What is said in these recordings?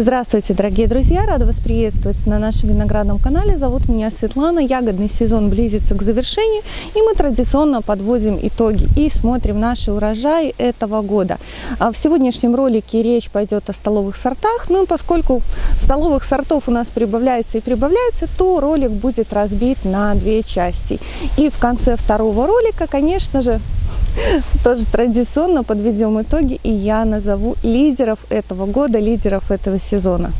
Здравствуйте, дорогие друзья! Рада вас приветствовать на нашем виноградном канале. Зовут меня Светлана. Ягодный сезон близится к завершению, и мы традиционно подводим итоги и смотрим наши урожаи этого года. А в сегодняшнем ролике речь пойдет о столовых сортах, ну и поскольку столовых сортов у нас прибавляется и прибавляется, то ролик будет разбит на две части. И в конце второго ролика, конечно же, тоже традиционно подведем итоги, и я назову лидеров этого года, лидеров этого сезона.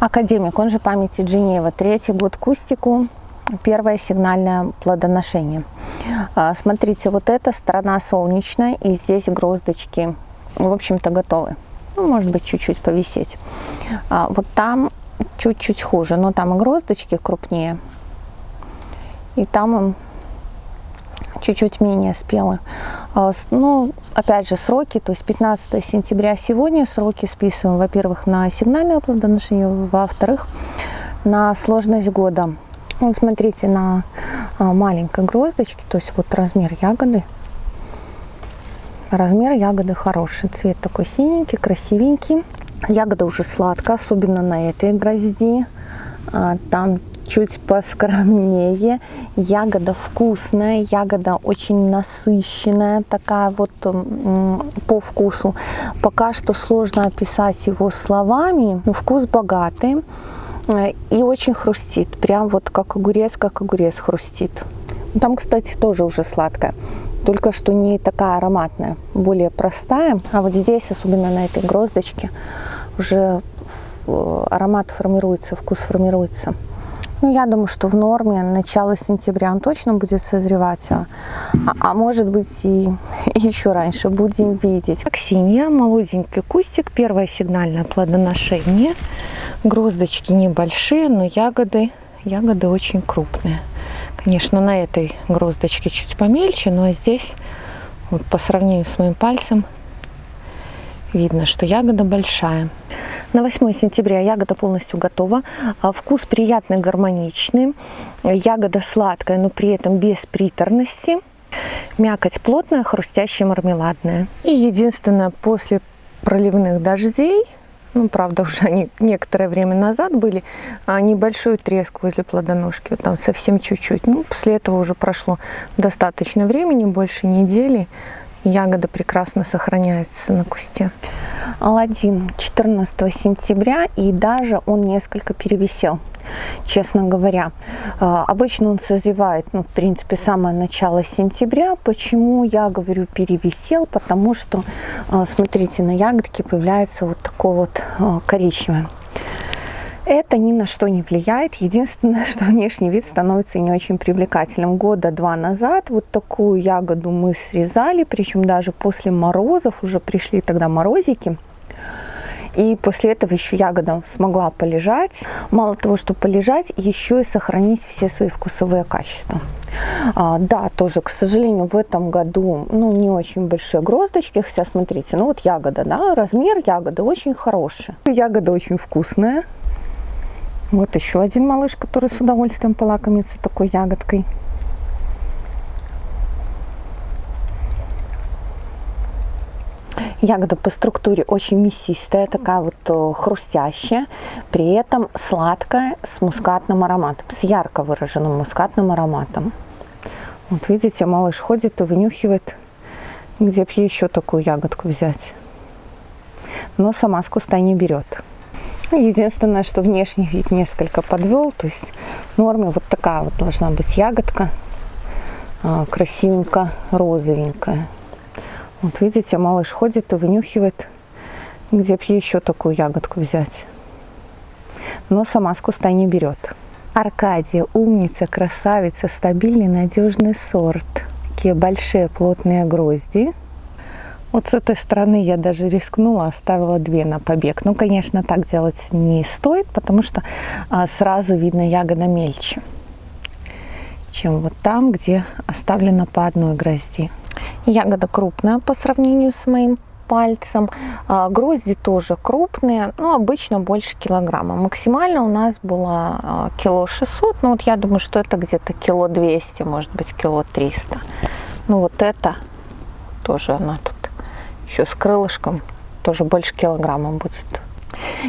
Академик, он же памяти Джинеева, третий год кустику, первое сигнальное плодоношение. А, смотрите, вот эта сторона солнечная, и здесь гроздочки, в общем-то, готовы. Ну, может быть, чуть-чуть повисеть. А, вот там чуть-чуть хуже, но там и гроздочки крупнее. И там он чуть-чуть менее спелый. А, ну, опять же, сроки, то есть 15 сентября сегодня сроки списываем, во-первых, на сигнальное плодоношение, во-вторых, на сложность года. Вот смотрите, на а, маленькой гроздочке, то есть вот размер ягоды, размер ягоды хороший, цвет такой синенький, красивенький. Ягода уже сладкая, особенно на этой грозди. А, там чуть поскромнее. Ягода вкусная, ягода очень насыщенная, такая вот по вкусу. Пока что сложно описать его словами, но вкус богатый э, и очень хрустит. Прям вот как огурец, как огурец хрустит. Там, кстати, тоже уже сладкая только что не такая ароматная, более простая. А вот здесь, особенно на этой гроздочке, уже аромат формируется, вкус формируется. Ну, я думаю, что в норме начало сентября он точно будет созревать, а, а может быть и, еще раньше, будем видеть. Аксинья, молоденький кустик, первое сигнальное плодоношение. Гроздочки небольшие, но ягоды, ягоды очень крупные. Конечно, на этой гроздочке чуть помельче, но здесь вот по сравнению с моим пальцем видно, что ягода большая. На 8 сентября ягода полностью готова. А вкус приятный, гармоничный. Ягода сладкая, но при этом без приторности. Мякоть плотная, хрустящая, мармеладная. И единственное, после проливных дождей ну, правда, уже они некоторое время назад были, а небольшой треск возле плодоножки, вот там совсем чуть-чуть. Ну, после этого уже прошло достаточно времени, больше недели, ягода прекрасно сохраняется на кусте. Аладдин 14 сентября, и даже он несколько перевисел честно говоря. А, обычно он созревает, ну, в принципе, самое начало сентября. Почему я говорю перевисел? Потому что, а, смотрите, на ягодке появляется вот такое вот а, коричневое. Это ни на что не влияет. Единственное, что внешний вид становится не очень привлекательным. Года два назад вот такую ягоду мы срезали, причем даже после морозов, уже пришли тогда морозики. И после этого еще ягода смогла полежать. Мало того, что полежать, еще и сохранить все свои вкусовые качества. А, да, тоже, к сожалению, в этом году ну, не очень большие гроздочки. Хотя, смотрите, ну вот ягода, да, размер ягоды очень хороший. Ягода очень вкусная. Вот еще один малыш, который с удовольствием полакомится такой ягодкой. Ягода по структуре очень мясистая, такая вот э, хрустящая, при этом сладкая, с мускатным ароматом, с ярко выраженным мускатным ароматом. Вот видите, малыш ходит и вынюхивает, где бы еще такую ягодку взять. Но сама с куста не берет. Единственное, что внешний вид несколько подвел, то есть в норме вот такая вот должна быть ягодка, а, красивенько розовенькая. Вот видите, малыш ходит и вынюхивает, где бы еще такую ягодку взять. Но сама с куста не берет. Аркадия, умница, красавица, стабильный, надежный сорт. Такие большие плотные грозди. Вот с этой стороны я даже рискнула, оставила две на побег. Ну, конечно, так делать не стоит, потому что а, сразу видно ягода мельче, чем вот там, где оставлено по одной грозди. Ягода крупная по сравнению с моим пальцем. А, грозди тоже крупные, но обычно больше килограмма. Максимально у нас было а, кило 600, ну вот я думаю, что это где-то кило 200, может быть кило 300. Ну вот это Тоже она тут еще с крылышком, тоже больше килограмма будет.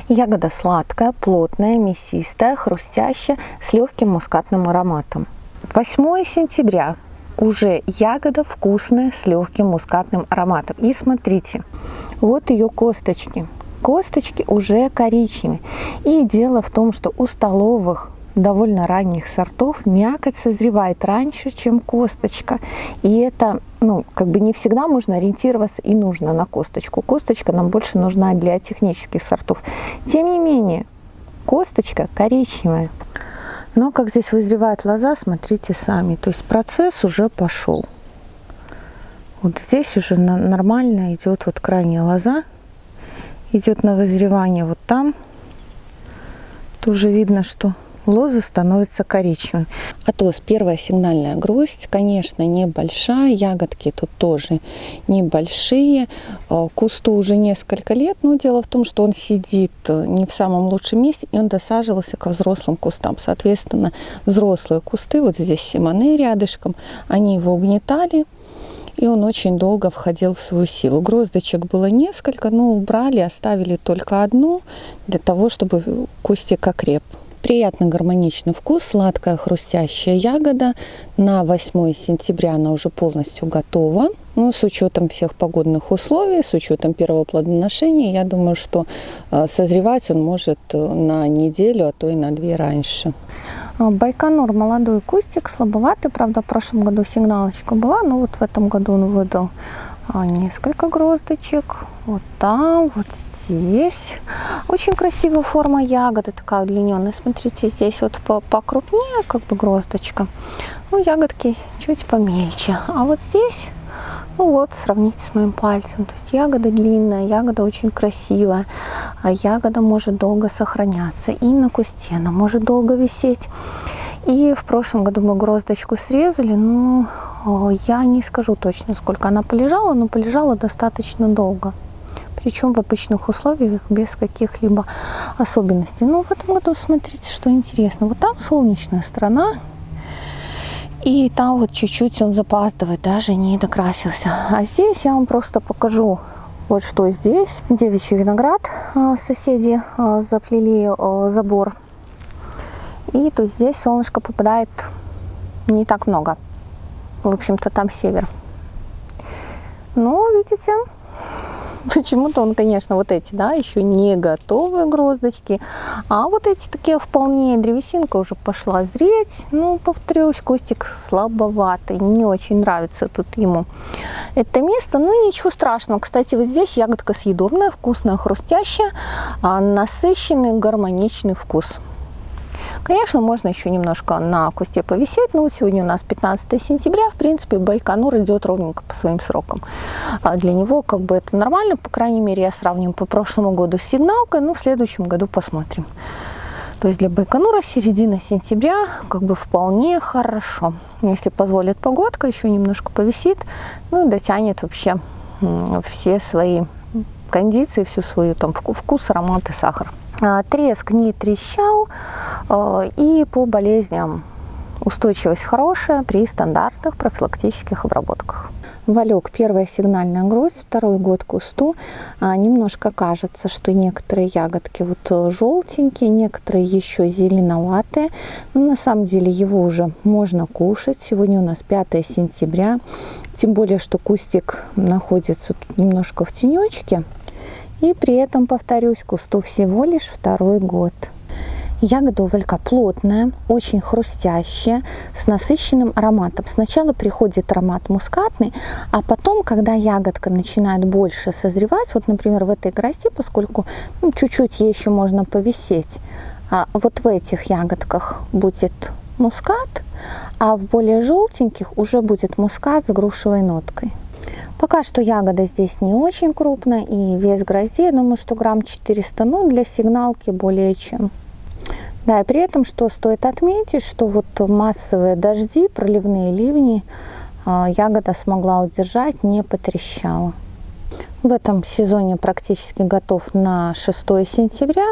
Ягода сладкая, плотная, мясистая, хрустящая, с легким мускатным ароматом. 8 сентября. Уже ягода вкусная, с легким мускатным ароматом. И смотрите, вот ее косточки. Косточки уже коричневые. И дело в том, что у столовых довольно ранних сортов мякоть созревает раньше, чем косточка. И это, ну, как бы не всегда можно ориентироваться и нужно на косточку. Косточка нам больше нужна для технических сортов. Тем не менее, косточка коричневая. Но как здесь вызревает лоза, смотрите сами. То есть процесс уже пошел. Вот здесь уже нормально идет вот крайняя лоза. Идет на вызревание вот там. Тоже видно, что лозы становятся коричневыми. Атос первая сигнальная гроздь, конечно, небольшая, ягодки тут тоже небольшие. Э, кусту уже несколько лет, но дело в том, что он сидит э, не в самом лучшем месте, и он досаживался ко взрослым кустам. Соответственно, взрослые кусты, вот здесь симоны рядышком, они его угнетали, и он очень долго входил в свою силу. Гроздочек было несколько, но убрали, оставили только одну для того, чтобы кустик окреп. Приятный гармоничный вкус, сладкая хрустящая ягода. На 8 сентября она уже полностью готова. Ну, с учетом всех погодных условий, с учетом первого плодоношения, я думаю, что э, созревать он может э, на неделю, а то и на две раньше. А, Байконур молодой кустик, слабоватый, правда, в прошлом году сигналочка была, но вот в этом году он выдал несколько гроздочек. Вот там, вот здесь. Очень красивая форма ягоды, такая удлиненная. Смотрите, здесь вот покрупнее как бы гроздочка. Ну, ягодки чуть помельче. А вот здесь, ну вот, сравните с моим пальцем. То есть ягода длинная, ягода очень красивая. А ягода может долго сохраняться. И на кусте она может долго висеть. И в прошлом году мы гроздочку срезали, но я не скажу точно, сколько она полежала, но полежала достаточно долго. Причем в обычных условиях, без каких-либо особенностей. Но в этом году, смотрите, что интересно. Вот там солнечная сторона, и там вот чуть-чуть он запаздывает, даже не докрасился. А здесь я вам просто покажу вот что здесь. Девичий виноград а, соседи а, заплели забор и то здесь солнышко попадает не так много. В общем-то, там север. Ну, видите, почему-то он, конечно, вот эти, да, еще не готовые гроздочки, а вот эти такие вполне древесинка уже пошла зреть. Ну, повторюсь, кустик слабоватый, не очень нравится тут ему это место, ну ничего страшного. Кстати, вот здесь ягодка съедобная, вкусная, хрустящая, а насыщенный, гармоничный вкус. Конечно, можно еще немножко на кусте повисеть, но вот сегодня у нас 15 сентября, в принципе, Байконур идет ровненько по своим срокам. А для него как бы это нормально, по крайней мере, я сравню по прошлому году с сигналкой, ну, в следующем году посмотрим. То есть для Байконура середина сентября как бы вполне хорошо. Если позволит погодка, еще немножко повисит, ну и дотянет вообще все свои кондиции, всю свою там вкус, аромат и сахар. А, треск не трещал а, и по болезням устойчивость хорошая при стандартных профилактических обработках. Валек первая сигнальная гроздь, второй год кусту. А, немножко кажется, что некоторые ягодки вот желтенькие, некоторые еще зеленоватые. Но на самом деле его уже можно кушать. Сегодня у нас 5 сентября. Тем более, что кустик находится немножко в тенечке. И при этом, повторюсь, кусту всего лишь второй год. Ягода у плотная, очень хрустящая, с насыщенным ароматом. Сначала приходит аромат мускатный, а потом, когда ягодка начинает больше созревать, вот, например, в этой грозди, поскольку ну, чуть-чуть ей еще можно повисеть, а вот в этих ягодках будет мускат, а в более желтеньких уже будет мускат с грушевой ноткой. Пока что ягода здесь не очень крупная и вес грозди, я думаю, что грамм 400, ну для сигналки более чем. Да, и при этом, что стоит отметить, что вот массовые дожди, проливные ливни а, ягода смогла удержать, не потрещала. В этом сезоне практически готов на 6 сентября.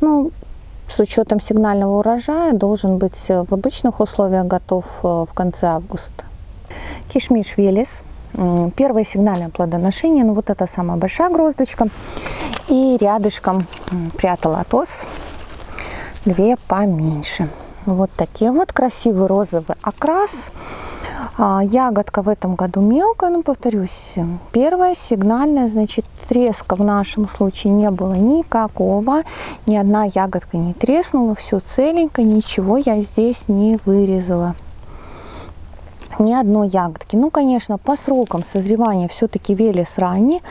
Ну, с учетом сигнального урожая должен быть в обычных условиях готов э, в конце августа. Кишмиш Велес Первое сигнальное плодоношение, ну вот это самая большая гроздочка. И рядышком прятала атос, две поменьше. Вот такие вот красивый розовый окрас. А, ягодка в этом году мелкая, но повторюсь, первая сигнальная, значит треска в нашем случае не было никакого, ни одна ягодка не треснула, все целенько, ничего я здесь не вырезала ни одной ягодки. Ну, конечно, по срокам созревания все-таки велес ранний.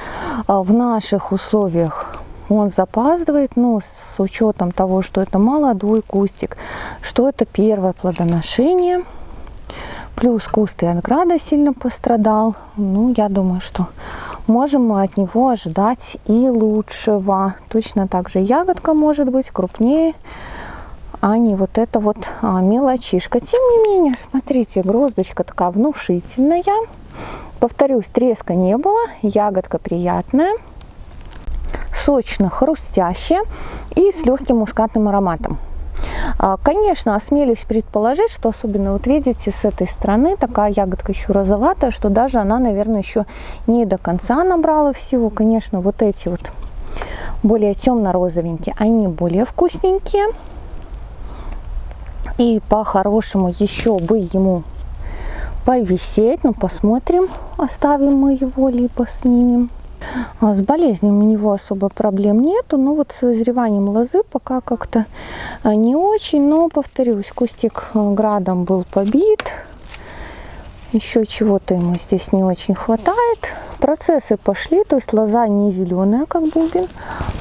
А, в наших условиях он запаздывает, но с учетом того, что это молодой кустик, что это первое плодоношение, плюс куст винограда сильно пострадал, ну, я думаю, что можем мы от него ожидать и лучшего. Точно так же ягодка может быть крупнее, а не вот эта вот а, мелочишка. Тем не менее, смотрите, гроздочка такая внушительная. Повторюсь, треска не было, ягодка приятная, сочно-хрустящая и с легким мускатным ароматом. А, конечно, осмелюсь предположить, что особенно вот видите с этой стороны такая ягодка еще розоватая, что даже она, наверное, еще не до конца набрала всего. Конечно, вот эти вот более темно-розовенькие, они более вкусненькие. И по-хорошему еще бы ему повисеть. Ну, посмотрим, оставим мы его, либо снимем. А с болезнями у него особо проблем нету, но вот с вызреванием лозы пока как-то а, не очень. Но, повторюсь, кустик а, градом был побит. Еще чего-то ему здесь не очень хватает. Процессы пошли, то есть лоза не зеленая, как бубен,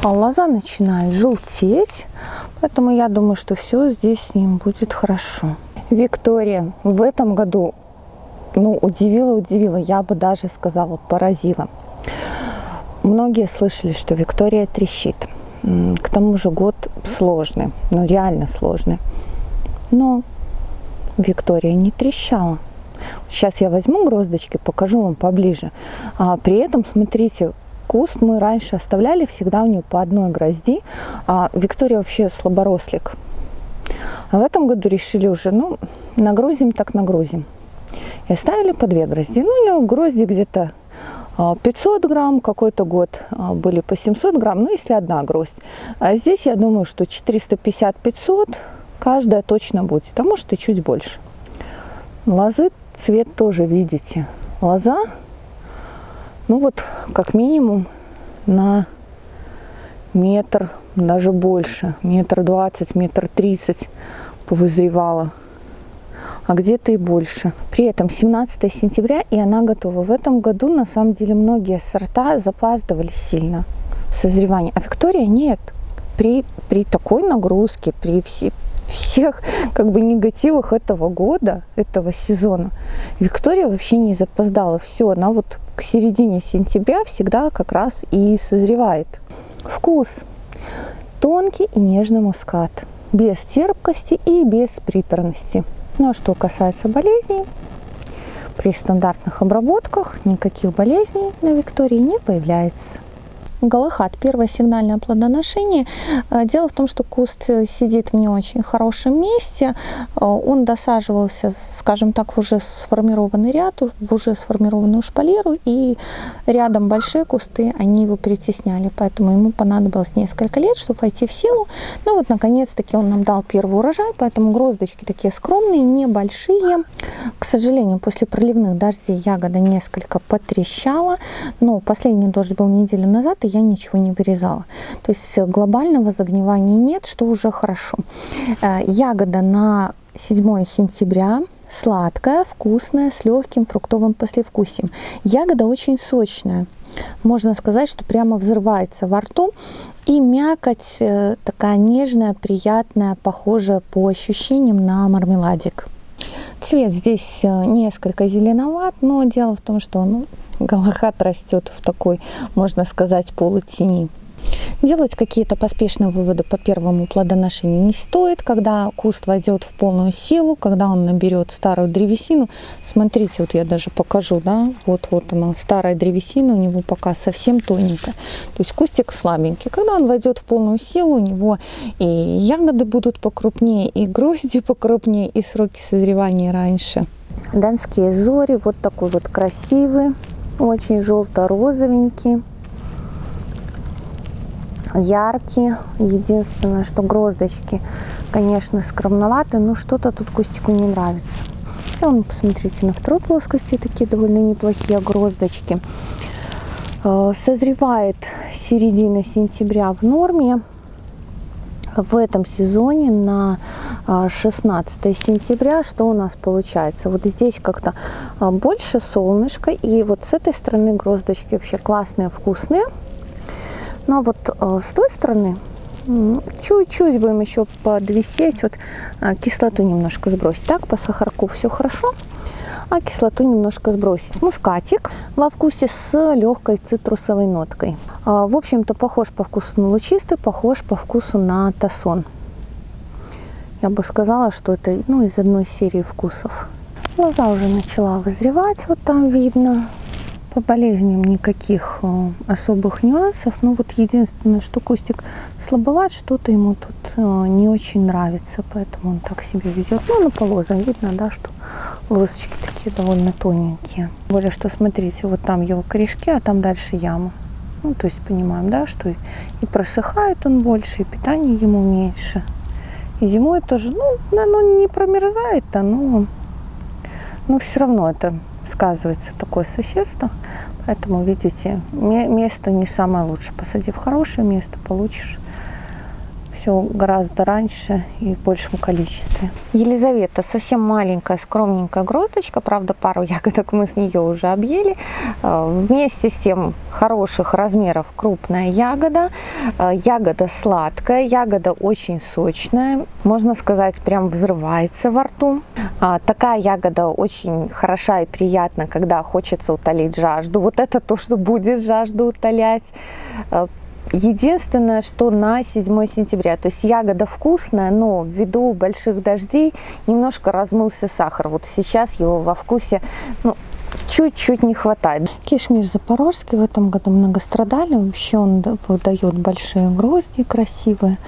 а лоза начинает желтеть. Поэтому я думаю, что все здесь с ним будет хорошо. Виктория в этом году ну, удивила, удивила, я бы даже сказала, поразила. Многие слышали, что Виктория трещит. К тому же год сложный, ну реально сложный. Но Виктория не трещала. Сейчас я возьму гроздочки, покажу вам поближе. А при этом, смотрите, куст мы раньше оставляли всегда у нее по одной грозди. А Виктория вообще слаборослик. А в этом году решили уже, ну, нагрузим так нагрузим. И оставили по две грозди. Ну, у нее грозди где-то 500 а, грамм, какой-то год а, были по 700 грамм, ну если одна гроздь. А здесь я думаю, что 450-500 каждая точно будет, а может и чуть больше. Лозы цвет тоже видите. Лоза, ну вот как минимум на метр, даже больше, метр двадцать, метр тридцать повызревала а где-то и больше. При этом 17 сентября, и она готова. В этом году, на самом деле, многие сорта запаздывали сильно в созревании, а Виктория нет. При, при такой нагрузке, при все, всех как бы негативах этого года, этого сезона, Виктория вообще не запоздала. Все, она вот к середине сентября всегда как раз и созревает. Вкус. Тонкий и нежный мускат. Без терпкости и без приторности. Ну а что касается болезней, при стандартных обработках никаких болезней на Виктории не появляется. Галахат, первое сигнальное плодоношение. Э, дело в том, что куст э, сидит в не очень хорошем месте. Э, он досаживался, скажем так, в уже сформированный ряд, в уже сформированную шпалеру, и рядом большие кусты, они его притесняли, поэтому ему понадобилось несколько лет, чтобы войти в силу. Ну вот, наконец-таки он нам дал первый урожай, поэтому гроздочки такие скромные, небольшие. Сожалению, после проливных дождей ягода несколько потрещала, но последний дождь был неделю назад, я ничего не вырезала. То есть глобального загнивания нет, что уже хорошо. Э, ягода на 7 сентября сладкая, вкусная, с легким фруктовым послевкусием. Ягода очень сочная. Можно сказать, что прямо взрывается во рту. И мякоть э, такая нежная, приятная, похожая по ощущениям на мармеладик. Цвет здесь э, несколько зеленоват, но дело в том, что ну, Галахат растет в такой, можно сказать, полутени. Делать какие-то поспешные выводы по первому плодоношению не стоит. Когда куст войдет в полную силу, когда он наберет старую древесину, смотрите, вот я даже покажу, да, вот-вот она, старая древесина у него пока совсем тоненькая. То есть кустик слабенький. Когда он войдет в полную силу, у него и ягоды будут покрупнее, и грозди покрупнее, и сроки созревания раньше. Донские зори, вот такой вот красивый, очень желто-розовенький яркие. Единственное, что гроздочки, конечно, скромноваты, но что-то тут кустику не нравится. В целом, посмотрите, на второй плоскости такие довольно неплохие гроздочки. Э, созревает середина сентября в норме. В этом сезоне на 16 э, сентября что у нас получается? Вот здесь как-то э, больше солнышко, и вот с этой стороны гроздочки вообще классные, вкусные. Но а вот э, с той стороны чуть-чуть будем еще подвисеть, вот э, кислоту немножко сбросить. Так, по сахарку все хорошо, а кислоту немножко сбросить. Мускатик во вкусе с легкой цитрусовой ноткой. Э, в общем-то, похож по вкусу на лучистый, похож по вкусу на тасон. Я бы сказала, что это ну, из одной серии вкусов. Лоза уже начала вызревать, вот там видно по болезням никаких э, особых нюансов. Ну вот единственное, что кустик слабоват, что-то ему тут э, не очень нравится, поэтому он так себе везет. Ну, на полозам видно, да, что лосочки такие довольно тоненькие. Более, что смотрите, вот там его корешки, а там дальше яма. Ну, то есть понимаем, да, что и просыхает он больше, и питание ему меньше. И зимой тоже, ну, оно не промерзает-то, но, но все равно это сказывается такое соседство. Поэтому, видите, место не самое лучшее. Посади в хорошее место, получишь все гораздо раньше и в большем количестве. Елизавета совсем маленькая, скромненькая гроздочка, правда пару ягодок мы с нее уже объели. Э, вместе с тем хороших размеров крупная ягода, э, ягода сладкая, ягода очень сочная, можно сказать прям взрывается во рту. А, такая ягода очень хороша и приятна, когда хочется утолить жажду. Вот это то, что будет жажду утолять э, Единственное, что на 7 сентября, то есть ягода вкусная, но ввиду больших дождей немножко размылся сахар. Вот сейчас его во вкусе ну, чуть-чуть не хватает. Кишмиш запорожский в этом году многострадальный. Вообще он выдает большие грозди красивые.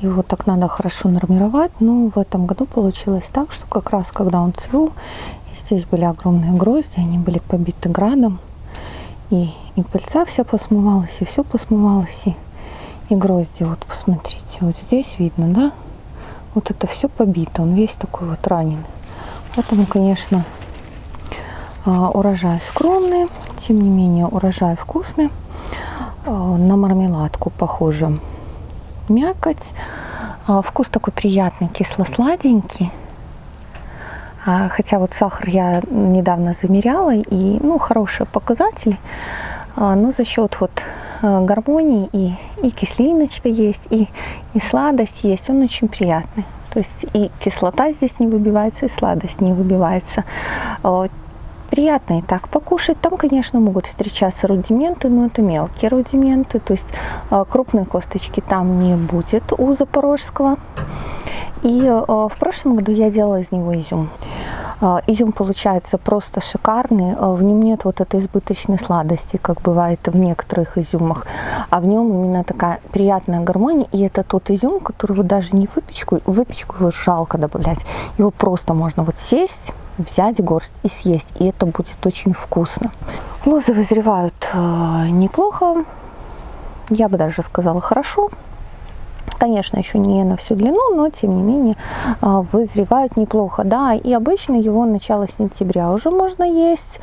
Его так надо хорошо нормировать. Но в этом году получилось так, что как раз когда он цвел, здесь были огромные грозди, они были побиты градом. И, и пыльца вся посмывалась, и все посмывалось, и, и грозди. Вот посмотрите, вот здесь видно, да? Вот это все побито, он весь такой вот раненый. Поэтому, конечно, а, урожай скромный, тем не менее урожай вкусный. А, на мармеладку похоже мякоть. А, вкус такой приятный, кисло-сладенький. А, хотя вот сахар я недавно замеряла, и ну, хорошие показатели. А, но за счет вот а, гармонии и, и кислиночка есть, и, и сладость есть, он очень приятный. То есть и кислота здесь не выбивается, и сладость не выбивается. Приятно и так покушать. Там, конечно, могут встречаться рудименты, но это мелкие рудименты. То есть крупные косточки там не будет у запорожского. И э, в прошлом году я делала из него изюм. Э, изюм получается просто шикарный, э, в нем нет вот этой избыточной сладости, как бывает в некоторых изюмах, а в нем именно такая приятная гармония, и это тот изюм, который вот даже не выпечку, выпечку его жалко добавлять, его просто можно вот сесть, взять горсть и съесть, и это будет очень вкусно. Лозы вызревают неплохо, я бы даже сказала хорошо, Конечно, еще не на всю длину, но тем не менее а, вызревают неплохо. Да, и обычно его начало сентября уже можно есть.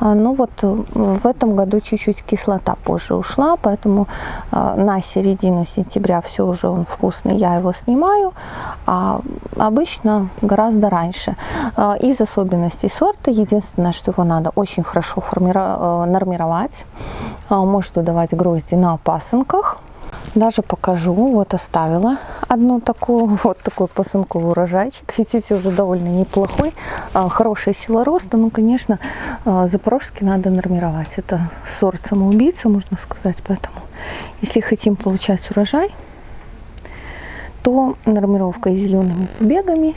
А, ну вот э, в этом году чуть-чуть кислота позже ушла, поэтому а, на середину сентября все уже он вкусный, я его снимаю. А обычно гораздо раньше. Из особенностей сорта, единственное, что его надо очень хорошо формировать, нормировать. Может выдавать грозди на пасынках Даже покажу. Вот оставила одну такую, вот такой пасынковый урожайчик. Видите, уже довольно неплохой. А, хорошая сила роста. Ну, конечно, а, запорожский надо нормировать. Это сорт самоубийца, можно сказать. Поэтому, если хотим получать урожай, то нормировка и зелеными побегами,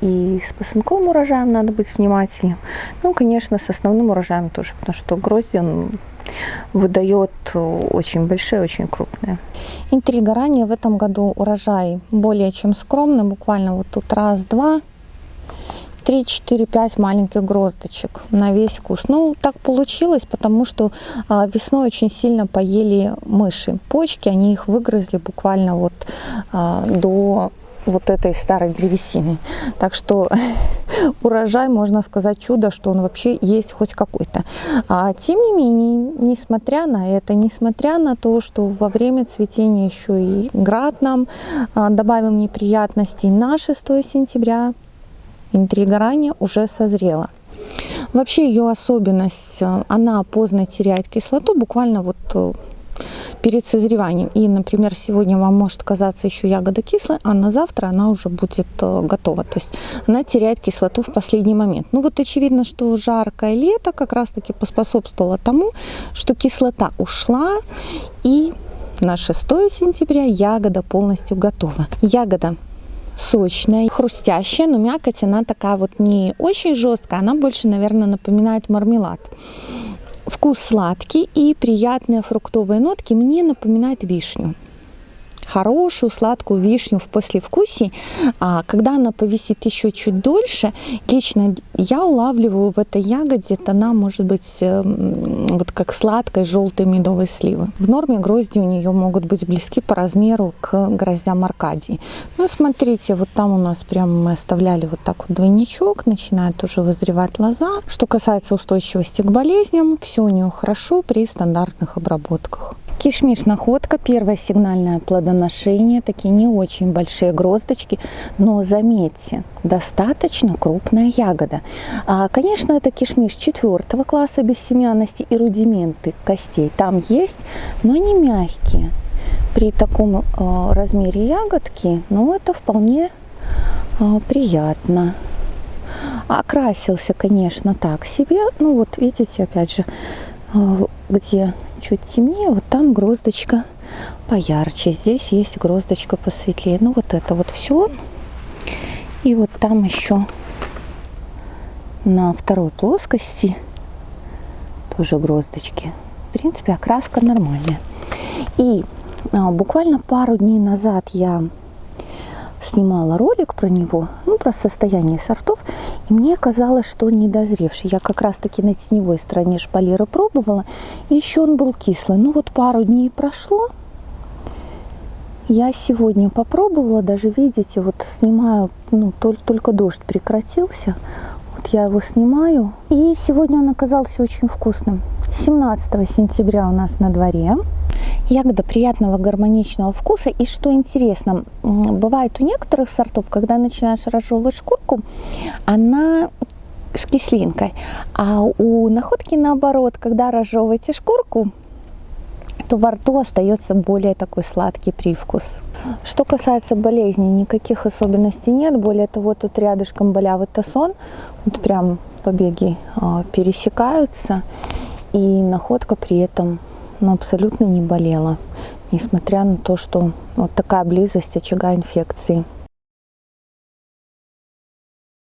и с пасынковым урожаем надо быть внимательным. Ну, конечно, с основным урожаем тоже, потому что грозди он выдает очень большие, очень крупные. Интрига ранее в этом году урожай более чем скромный, буквально вот тут раз-два, 3, 4, 5 маленьких гроздочек на весь вкус. Ну, так получилось, потому что а, весной очень сильно поели мыши. Почки, они их выгрызли буквально вот а, до вот этой старой древесины. Так что урожай, можно сказать, чудо, что он вообще есть хоть какой-то. А, тем не менее, несмотря на это, несмотря на то, что во время цветения еще и град нам а, добавил неприятностей, на 6 сентября интрига уже созрела. Вообще ее особенность, а, она поздно теряет кислоту, буквально вот э, перед созреванием. И, например, сегодня вам может казаться еще ягода кислая, а на завтра она уже будет э, готова. То есть она теряет кислоту в последний момент. Ну вот очевидно, что жаркое лето как раз-таки поспособствовало тому, что кислота ушла и на 6 сентября ягода полностью готова. Ягода сочная, хрустящая, но мякоть она такая вот не очень жесткая, она больше, наверное, напоминает мармелад. Вкус сладкий и приятные фруктовые нотки мне напоминают вишню хорошую сладкую вишню в послевкусии, а когда она повисит еще чуть дольше, лично я улавливаю в этой ягоде тона, может быть, эм, вот как сладкой желтой медовой сливы. В норме грозди у нее могут быть близки по размеру к гроздям Аркадии. Ну, смотрите, вот там у нас прямо мы оставляли вот так вот двойничок, начинает уже вызревать лоза. Что касается устойчивости к болезням, все у нее хорошо при стандартных обработках. Кишмиш находка, первое сигнальное плодоношение, такие не очень большие гроздочки, но заметьте, достаточно крупная ягода. А, конечно, это кишмиш четвертого класса бессемянности и рудименты костей там есть, но они мягкие. При таком а, размере ягодки, ну это вполне а, приятно. Окрасился, конечно, так себе. Ну вот видите, опять же, где чуть темнее, вот там гроздочка поярче. Здесь есть гроздочка посветлее. Ну вот это вот все. И вот там еще на второй плоскости тоже гроздочки. В принципе, окраска нормальная. И а, буквально пару дней назад я снимала ролик про него, ну, про состояние сортов, и мне казалось, что он недозревший. Я как раз-таки на теневой стороне шпалера пробовала, и еще он был кислый. Ну, вот пару дней прошло, я сегодня попробовала, даже видите, вот снимаю, ну, только, только дождь прекратился, вот я его снимаю, и сегодня он оказался очень вкусным. 17 сентября у нас на дворе. Ягода приятного гармоничного вкуса. И что интересно, бывает у некоторых сортов, когда начинаешь разжевывать шкурку, она с кислинкой. А у находки наоборот, когда разжевываете шкурку, то во рту остается более такой сладкий привкус. Что касается болезней, никаких особенностей нет. Более того, тут рядышком болявый тасон. Вот прям побеги э, пересекаются. И находка при этом но абсолютно не болела, несмотря на то, что вот такая близость очага инфекции.